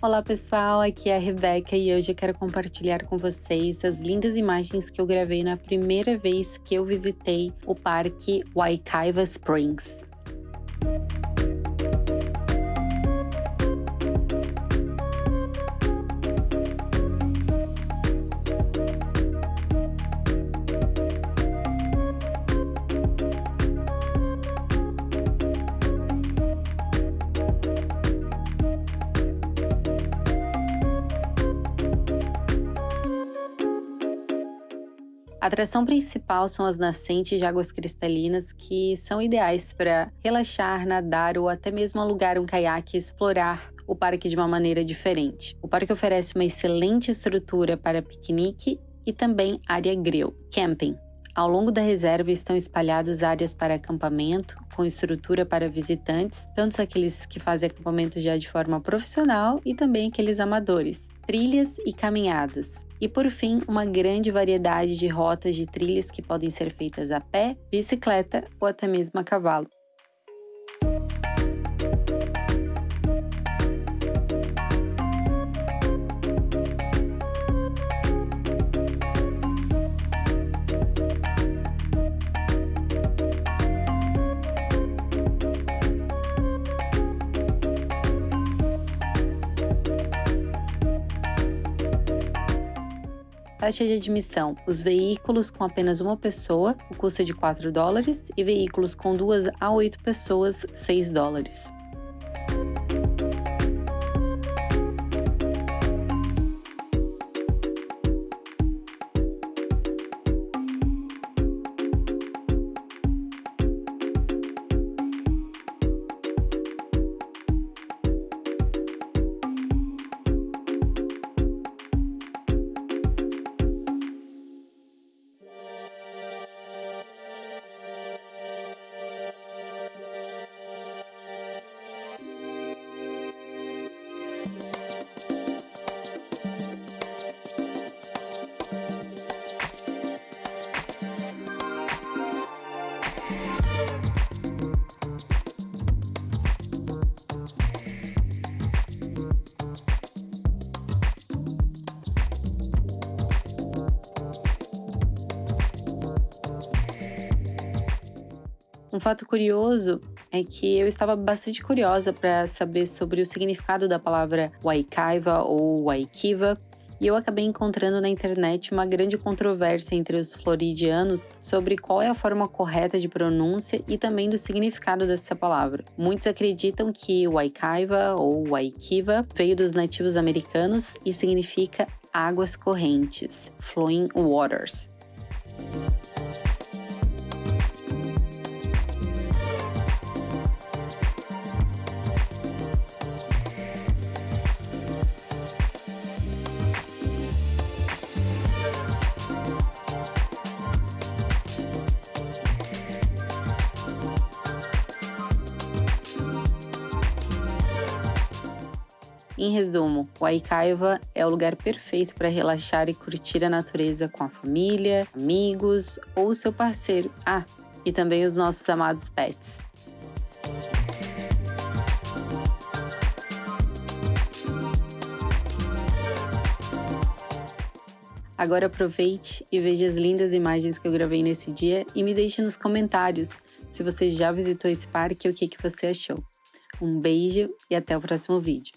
Olá pessoal, aqui é a Rebeca e hoje eu quero compartilhar com vocês as lindas imagens que eu gravei na primeira vez que eu visitei o parque Waikaiva Springs. A atração principal são as nascentes de águas cristalinas que são ideais para relaxar, nadar ou até mesmo alugar um caiaque e explorar o parque de uma maneira diferente. O parque oferece uma excelente estrutura para piquenique e também área grill, camping. Ao longo da reserva estão espalhadas áreas para acampamento, com estrutura para visitantes, tanto aqueles que fazem acampamento já de forma profissional e também aqueles amadores, trilhas e caminhadas. E por fim, uma grande variedade de rotas de trilhas que podem ser feitas a pé, bicicleta ou até mesmo a cavalo. Taxa de admissão: os veículos com apenas uma pessoa, o custo é de 4 dólares, e veículos com duas a oito pessoas, 6 dólares. Um fato curioso é que eu estava bastante curiosa para saber sobre o significado da palavra Waikaiva ou Waikiva, e eu acabei encontrando na internet uma grande controvérsia entre os floridianos sobre qual é a forma correta de pronúncia e também do significado dessa palavra. Muitos acreditam que Waikaiva ou Waikiva veio dos nativos americanos e significa águas correntes, flowing waters. Em resumo, o Aikaiva é o lugar perfeito para relaxar e curtir a natureza com a família, amigos ou seu parceiro. Ah, e também os nossos amados pets. Agora aproveite e veja as lindas imagens que eu gravei nesse dia e me deixe nos comentários se você já visitou esse parque e o que, que você achou. Um beijo e até o próximo vídeo.